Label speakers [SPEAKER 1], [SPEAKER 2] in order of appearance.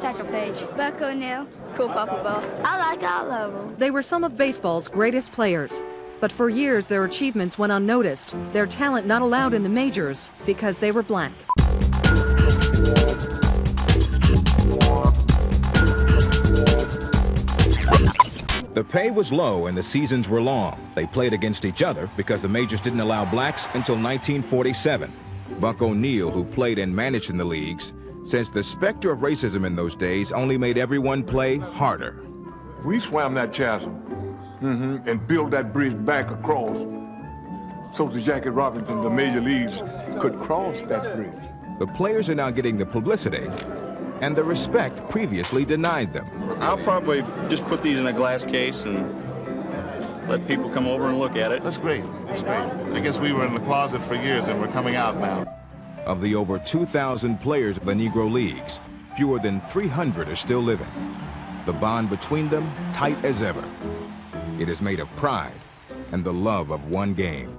[SPEAKER 1] Satchel Paige.
[SPEAKER 2] Buck O'Neil.
[SPEAKER 1] Cool Papa Bell.
[SPEAKER 2] I like all of them.
[SPEAKER 3] They were some of baseball's greatest players. But for years, their achievements went unnoticed, their talent not allowed in the majors because they were black.
[SPEAKER 4] The pay was low and the seasons were long. They played against each other because the majors didn't allow blacks until 1947. Buck O'Neil, who played and managed in the leagues, says the specter of racism in those days only made everyone play harder.
[SPEAKER 5] We swam that chasm mm -hmm, and built that bridge back across so the Jackie Robinson, the major leagues, could cross that bridge.
[SPEAKER 4] The players are now getting the publicity and the respect previously denied them.
[SPEAKER 6] I'll probably just put these in a glass case and let people come over and look at it.
[SPEAKER 7] That's great. That's great. I guess we were in the closet for years and we're coming out now.
[SPEAKER 4] Of the over 2,000 players of the Negro Leagues, fewer than 300 are still living. The bond between them tight as ever. It is made of pride and the love of one game.